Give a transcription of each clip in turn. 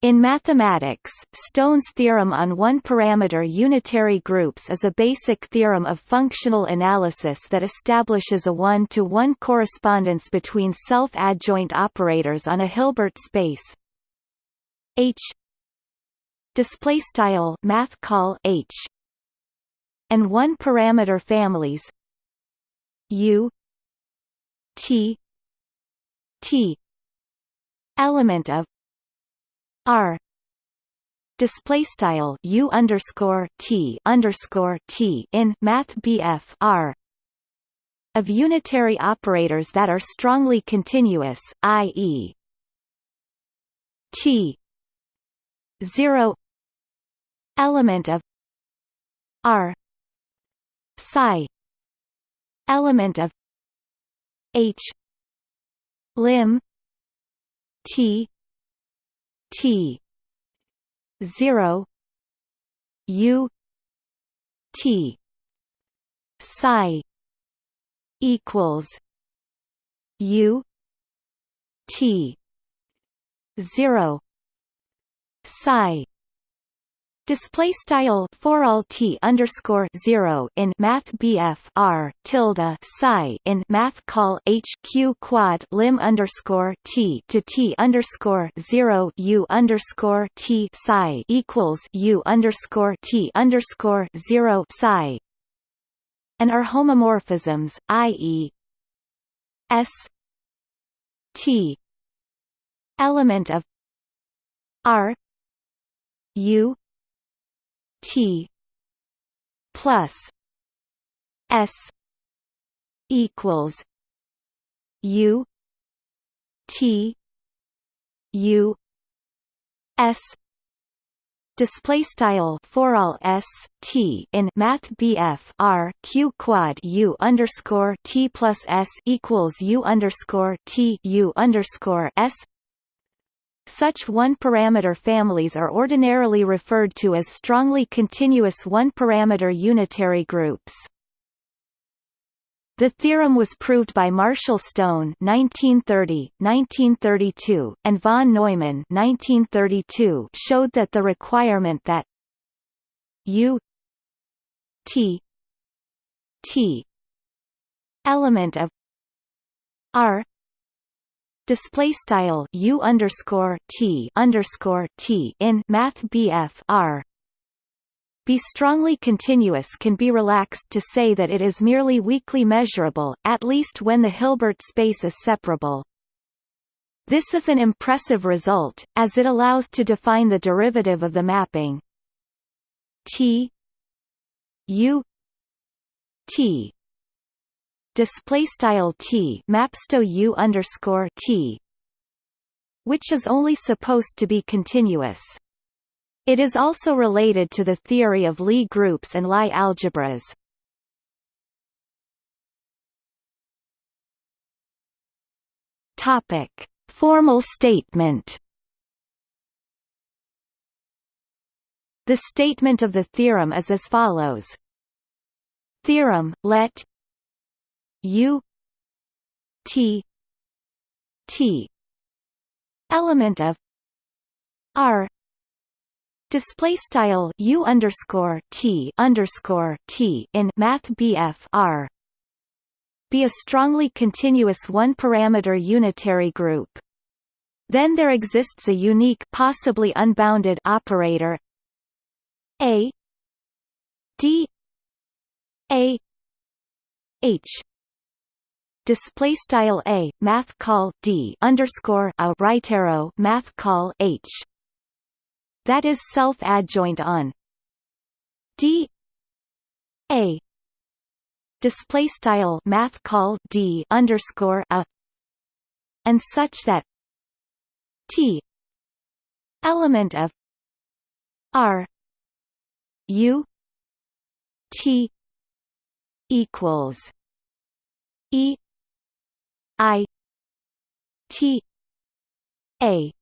In mathematics, Stone's theorem on one-parameter unitary groups is a basic theorem of functional analysis that establishes a one-to-one -one correspondence between self-adjoint operators on a Hilbert space. H. Display style math call H. And one-parameter families U. T. T. Element of R display style U underscore T underscore T in Math BF R of unitary operators that are strongly continuous, i.e. T zero element of R psi element of H lim T T. zero. U. T. psi equals U. T. zero. psi Display style for all t underscore zero in Math BF R tilde psi in Math call H Q quad lim underscore t to t underscore zero U underscore t psi equals U underscore t underscore zero psi and are homomorphisms, i.e. S T element of R U T plus S equals U T U S display style for all s t in math bf r q quad u underscore t plus s equals u underscore t u underscore s such one-parameter families are ordinarily referred to as strongly continuous one-parameter unitary groups. The theorem was proved by Marshall Stone 1930, 1932, and von Neumann 1932 showed that the requirement that U T T element of R display style u underscore t underscore t in Math BF R be strongly continuous can be relaxed to say that it is merely weakly measurable, at least when the Hilbert space is separable. This is an impressive result, as it allows to define the derivative of the mapping T U T display style t mapsto u underscore t, which is only supposed to be continuous. It is also related to the theory of Lie groups and Lie algebras. Topic: Formal statement. The statement of the theorem is as follows. Theorem let U T T element of R display style U underscore T underscore T in Math BF R be a strongly continuous one-parameter unitary group. Then there exists a unique possibly unbounded operator A D A H display style a math call d underscore a right arrow math call h. That is self adjoint on d. A. Display style math call d underscore a. And such that t element of r u t equals e I T A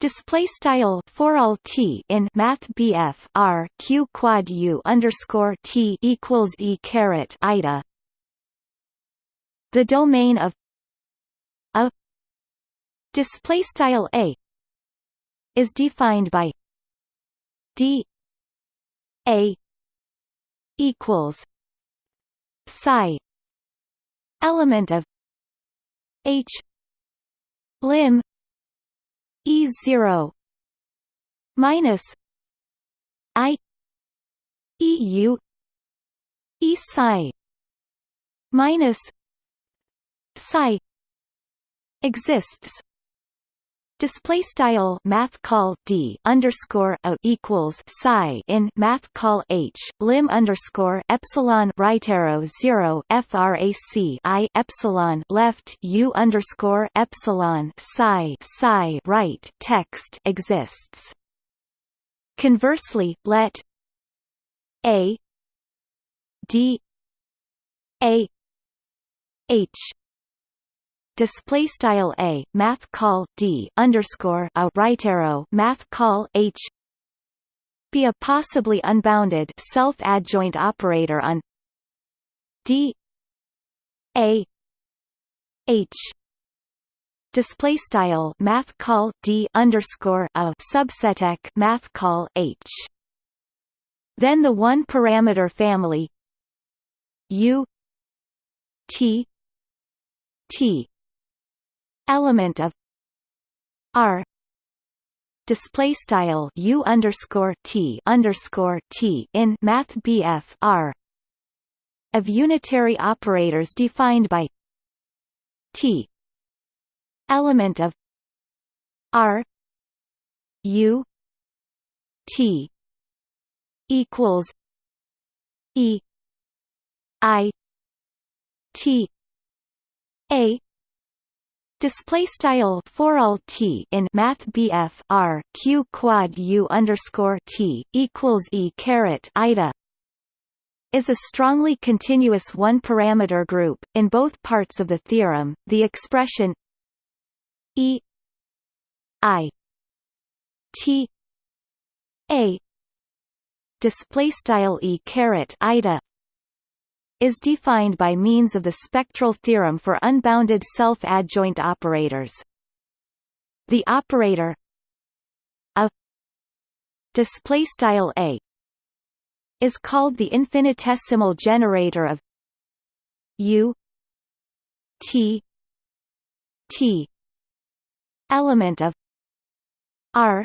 Display style for all t in Math BF R Q quad U underscore T equals E caret ida. The domain of a display style A is defined by d a equals psi element of h lim e 0 minus i eu e psi minus psi exists Display style math call d underscore a equals psi in math call h lim underscore epsilon right arrow zero frac i epsilon left u underscore epsilon psi psi right text exists. Conversely, let a d a h display style a math call d underscore a right arrow math call h. Be a possibly unbounded self adjoint operator on d. A. H. Display style math call d underscore a subseteq math call h. Then the one parameter family u t t element of R. Display style U underscore T underscore T in Math BF R of unitary operators defined by T. Element of R U T equals E I T A Display style for all t in Math BF R Q quad U underscore T equals E caret ida is a strongly continuous one-parameter group. In both parts of the theorem, the expression E I T A display style E caret ida is defined by means of the spectral theorem for unbounded self-adjoint operators. The operator a display style a is called the infinitesimal generator of u t t element of r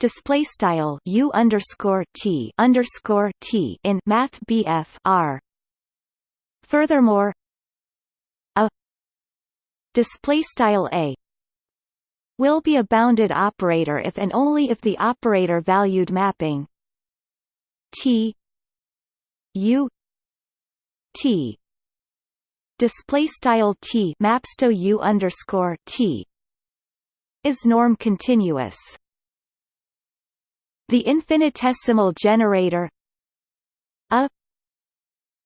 display style u underscore t underscore t in Math BF R. Furthermore, a display style a will be a bounded operator if and only if the operator valued mapping t u t display style t maps to u underscore t is norm continuous. The infinitesimal generator a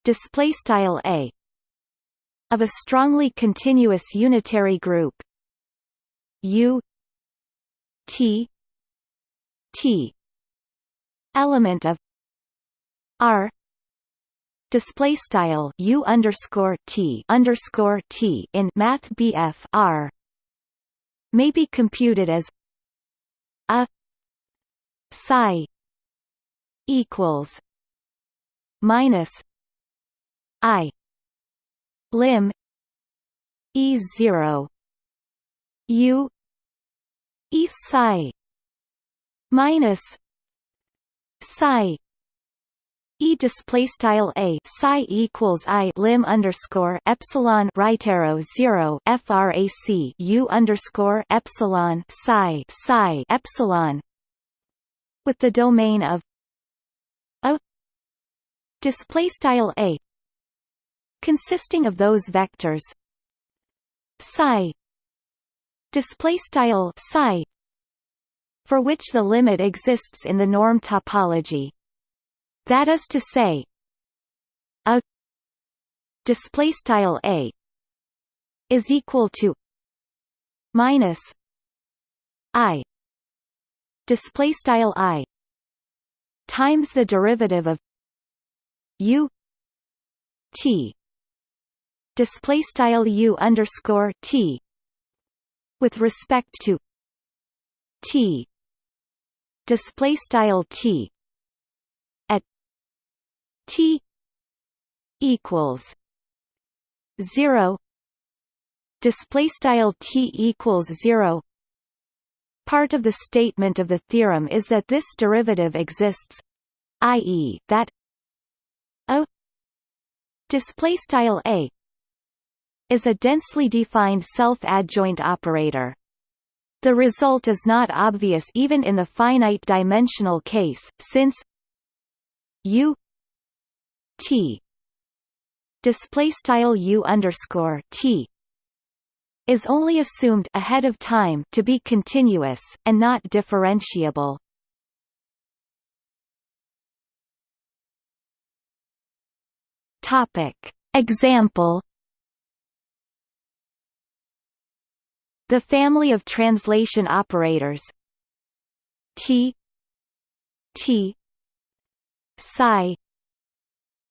display style a of a strongly continuous unitary group u t t element of r display style u underscore t underscore t in math BF r may be computed as a psi equals minus i lim e 0 u e psi minus psi E display style a psi equals i lim underscore epsilon right arrow zero frac u underscore epsilon psi psi epsilon with the domain of a display style a consisting of those vectors psi display style psi for which the limit exists in the norm topology. That is to say a display style a is equal to minus i display style i times the derivative of u t. Display style u underscore t with respect to t. Display style t at t equals 0 display style t equals 0 part of the statement of the theorem is that this derivative exists i.e. that a display style a is a densely defined self-adjoint operator the result is not obvious even in the finite dimensional case since u t display style u underscore t is only assumed ahead of time to be continuous and not differentiable. Topic Example The family of translation operators T T psi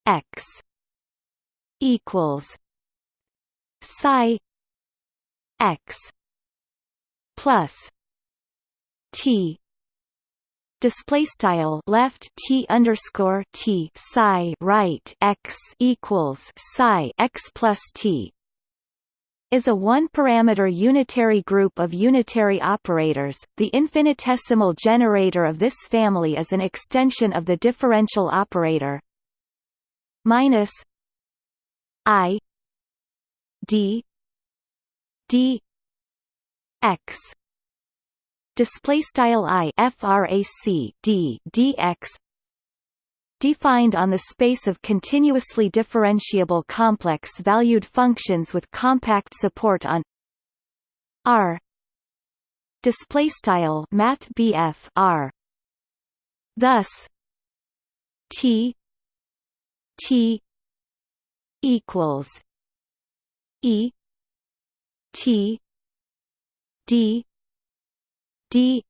x equals psi x plus t display style left t underscore t psi right x equals psi x plus t is a one-parameter unitary group of unitary operators. The infinitesimal generator of this family is an extension of the differential operator minus i d d x display style i frac d dx defined on the space of continuously differentiable complex valued functions with compact support on r display style math r. Thus t t equals e T D D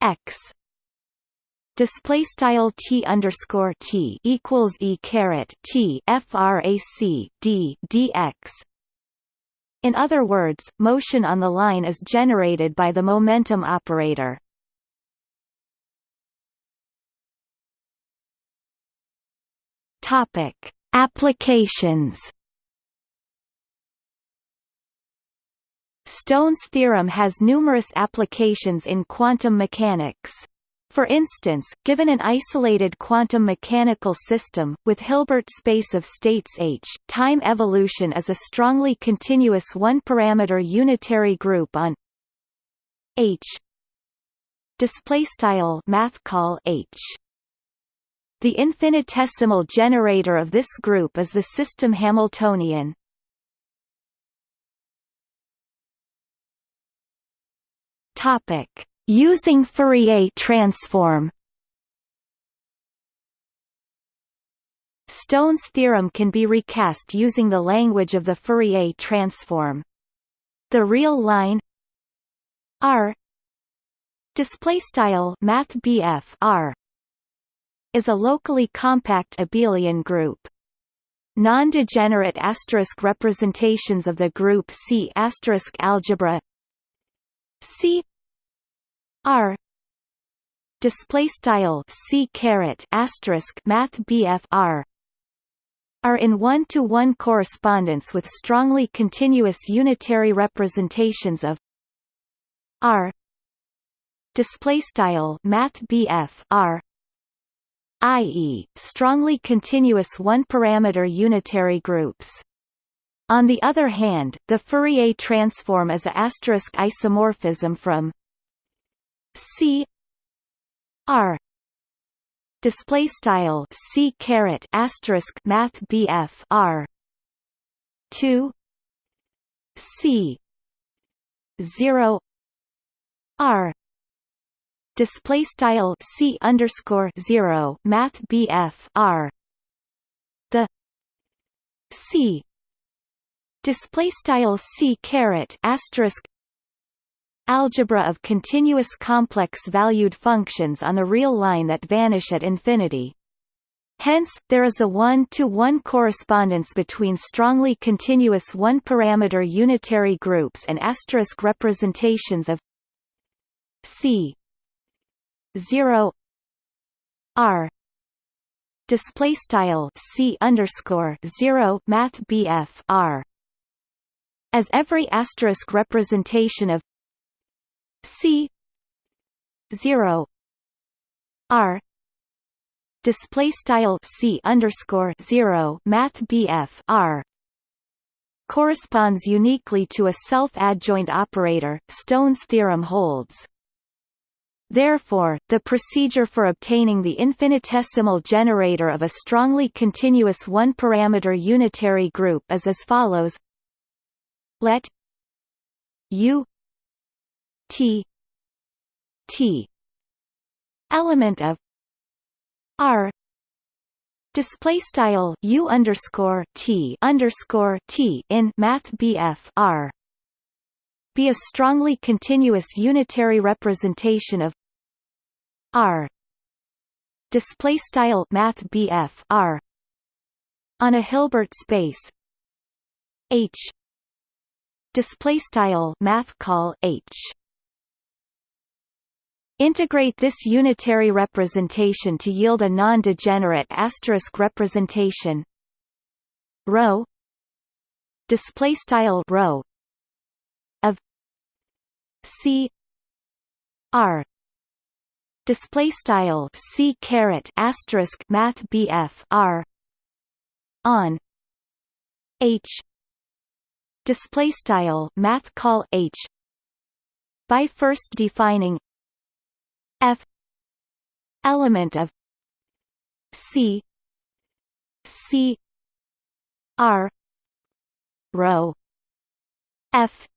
X. Display style T underscore T equals E caret T frac D dx in other words, motion on the line is generated by the momentum operator. Topic: Applications Stone's theorem has numerous applications in quantum mechanics. For instance, given an isolated quantum mechanical system, with Hilbert space of states H, time evolution is a strongly continuous one-parameter unitary group on H H. The infinitesimal generator of this group is the system Hamiltonian. Topic: Using Fourier transform. Stone's theorem can be recast using the language of the Fourier transform. The real line R display style math R is a locally compact abelian group. Non-degenerate asterisk representations of the group C asterisk algebra C R display style C caret asterisk Math BF R are in one-to-one -one correspondence with strongly continuous unitary representations of R display style Math BF R i.e., strongly continuous one-parameter unitary groups. On the other hand, the Fourier transform is a asterisk isomorphism from C R display style C caret asterisk Math BF R two C zero R display style C underscore zero Math BF R the C display style c caret asterisk algebra of continuous complex valued functions on the real line that vanish at infinity. Hence, there is a one-to-one -one correspondence between strongly continuous one-parameter unitary groups and asterisk representations of c 0 r display style c underscore 0 math bf r. As every asterisk representation of c. 0 r. Display style c underscore 0 math bf r. Corresponds uniquely to a self-adjoint operator, Stone's theorem holds. Therefore, the procedure for obtaining the infinitesimal generator of a strongly continuous one-parameter unitary group is as follows. Let U T. T. Element of R. Display style U underscore T underscore T in Math BF R. Be a strongly continuous unitary representation of R. Display style Math BF R. On a Hilbert space. H. Display style Math call H Integrate this unitary representation to yield a non-degenerate asterisk representation. Rho display style rho of c r. Display style c caret asterisk math bf r on h. Display style math call h by first defining f element of c c r rho f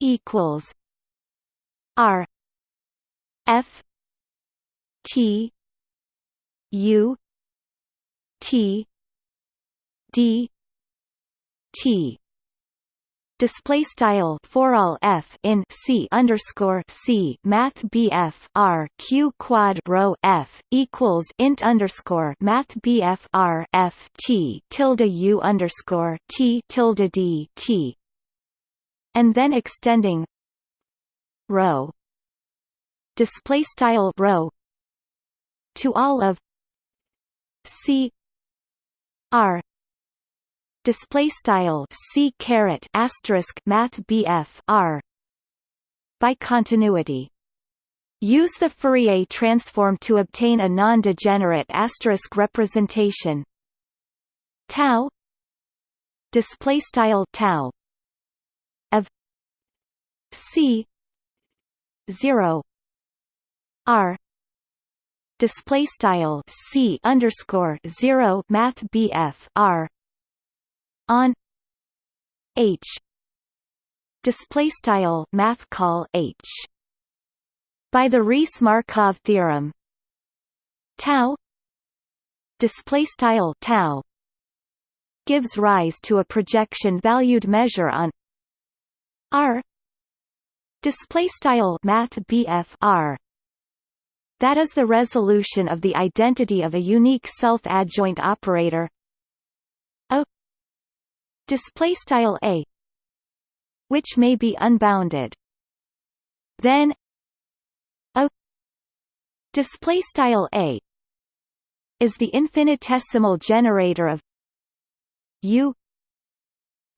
equals r f t u t d t display style for all f in c underscore c math bf r q quad rho f equals int underscore math bf r f t tilde u underscore t tilde d t. And then extending rho display style rho to all of c r display style c caret asterisk math bf r. By continuity. Use the Fourier transform to obtain a non-degenerate asterisk representation. Tau. Display style tau. Of c. 0 r. Display style c underscore 0 math bf r on h. Display style math call h. By the Riesz-Markov theorem. Tau. Display style tau. Gives rise to a projection valued measure on r. Display style math r. That is the resolution of the identity of a unique self-adjoint operator display style a which may be unbounded. Then a display style a is the infinitesimal generator of u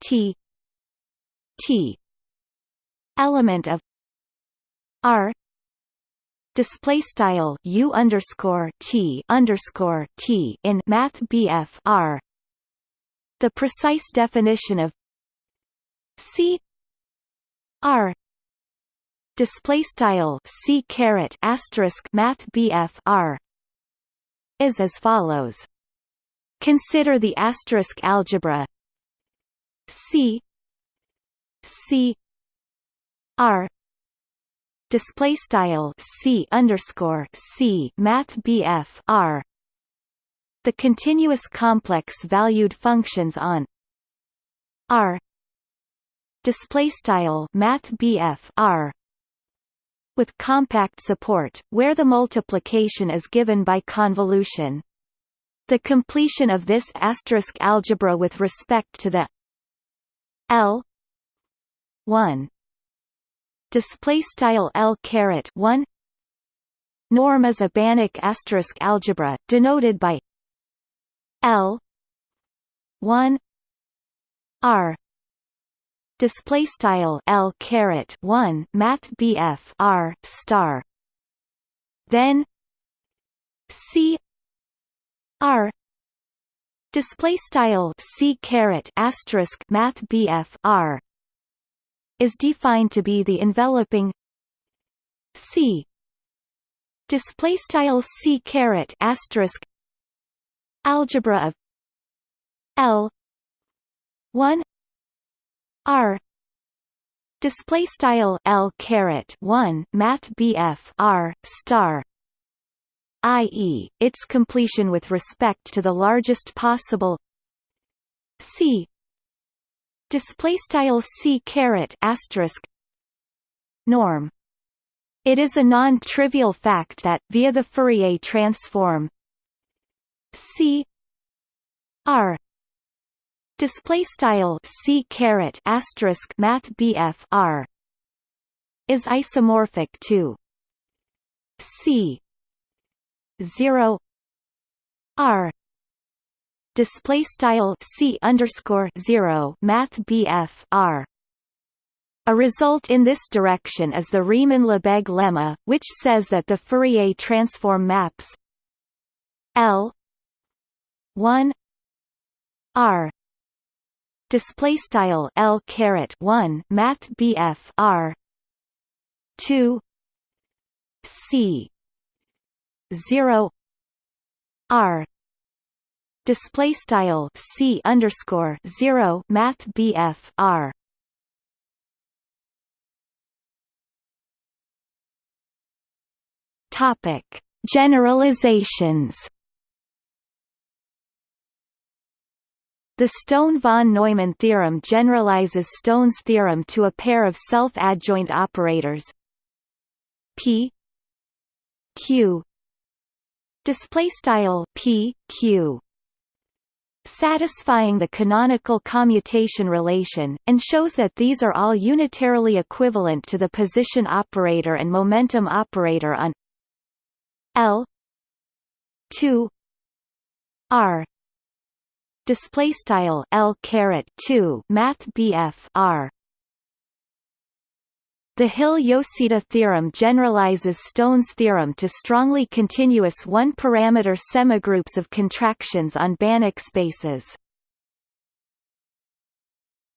t t element of r display style u underscore t underscore t in math bf r the precise definition of C R display style C caret asterisk Math BF R is as follows. Consider the asterisk algebra C C R display style C underscore C Math BF R the continuous complex valued functions on R display style math R with compact support where the multiplication is given by convolution. The completion of this asterisk algebra with respect to the L 1 display style L caret 1 norm is a Banach asterisk algebra denoted by L 1 R display style L caret 1 math BF R star. Then C R display style C caret asterisk math BF R is defined to be the enveloping C display style C caret asterisk algebra of L 1 R display style L caret 1 math BF R star i.e., its completion with respect to the largest possible C display style c caret asterisk norm. It is a non-trivial fact that via the Fourier transform c r display style c caret asterisk math bf r is isomorphic to c 0 r display style c underscore zero math BF R. A result in this direction is the Riemann-Lebesgue lemma, which says that the Fourier transform maps L one R display style L caret one math BF R two C zero R display style c underscore zero math BF R. Topic Generalizations. The Stone-von Neumann theorem generalizes Stone's theorem to a pair of self-adjoint operators. P q display style p q. Satisfying the canonical commutation relation, and shows that these are all unitarily equivalent to the position operator and momentum operator on L 2 R display style L caret 2 math BF R the Hille-Yosida theorem generalizes Stone's theorem to strongly continuous one-parameter semigroups of contractions on Banach spaces.